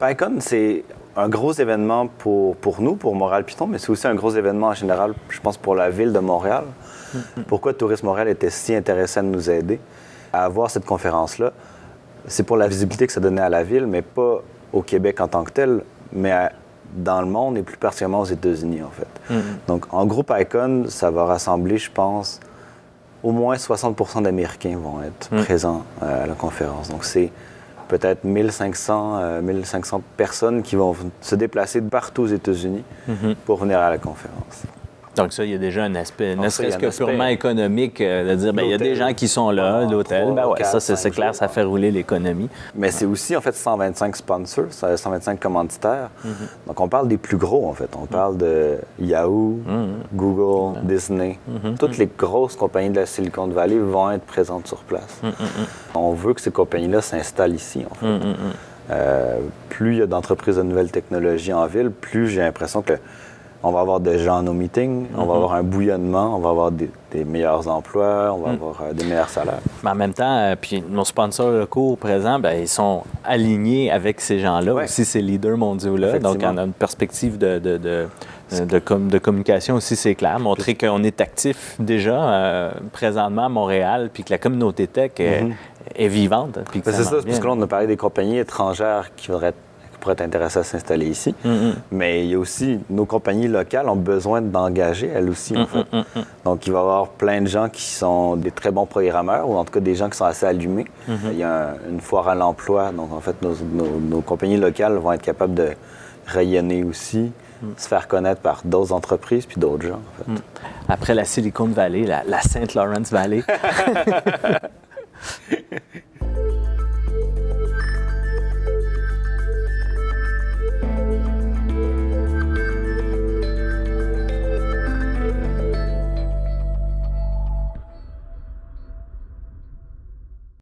PyCon, c'est un gros événement pour, pour nous, pour Montréal Python, mais c'est aussi un gros événement en général, je pense, pour la ville de Montréal. Pourquoi Tourisme Montréal était si intéressé à nous aider à avoir cette conférence-là? C'est pour la visibilité que ça donnait à la ville, mais pas au Québec en tant que tel, mais à- dans le monde et plus particulièrement aux États-Unis, en fait. Donc, en groupe Icon, ça va rassembler, je pense, au moins 60% d'Américains vont être présents euh, à la conférence. Donc, c'est peut-être 1500, euh, 1500 personnes qui vont se déplacer de partout aux États-Unis pour venir à la conférence. Donc ça, il y a déjà un aspect, ne serait-ce que purement économique, euh, de dire, ben, il y a des gens qui sont là, l'hôtel, ben ouais, ça c'est clair, jours. ça fait rouler l'économie. Mais c'est aussi, en fait, 125 sponsors, ça- 125 commanditaires. Donc, on parle des plus gros, en fait. On parle de Yahoo, Google, Disney. Toutes les grosses compagnies de la Silicon Valley vont être présentes sur place. On veut que ces compagnies-là s'installent ici, en fait. Euh, plus il y a d'entreprises de nouvelles technologies en ville, plus j'ai l'impression que on va avoir des gens à nos meetings, on va avoir un bouillonnement, on va avoir des, des meilleurs emplois, on va avoir euh, des meilleurs salaires. Mais en même temps, euh, puis nos sponsors locaux présents, ben, ils sont alignés avec ces gens-là, Ouais. aussi ces leaders mondiaux-là. Donc, on a une perspective de, de, de, de com- de communication aussi, c'est clair. Montrer qu'on est actif déjà euh, présentement à Montréal, puis que la communauté tech est, est vivante. c'est ça, parce bien. que là, on a parlé des compagnies étrangères qui, voudraient- pourraient être intéressées à s'installer ici. Mm, Mais il y a aussi, nos compagnies locales ont besoin d'engager, elles aussi, Mm, en fait. Donc, il va y avoir plein de gens qui sont des très bons programmeurs, ou en tout cas des gens qui sont assez allumés. Il y a un- une foire à l'emploi, donc en fait, nos, nos- nos compagnies locales vont être capables de rayonner aussi, Mm. se faire connaître par d'autres entreprises puis d'autres gens, en fait. Après la Silicon Valley, la, la Saint Lawrence Valley.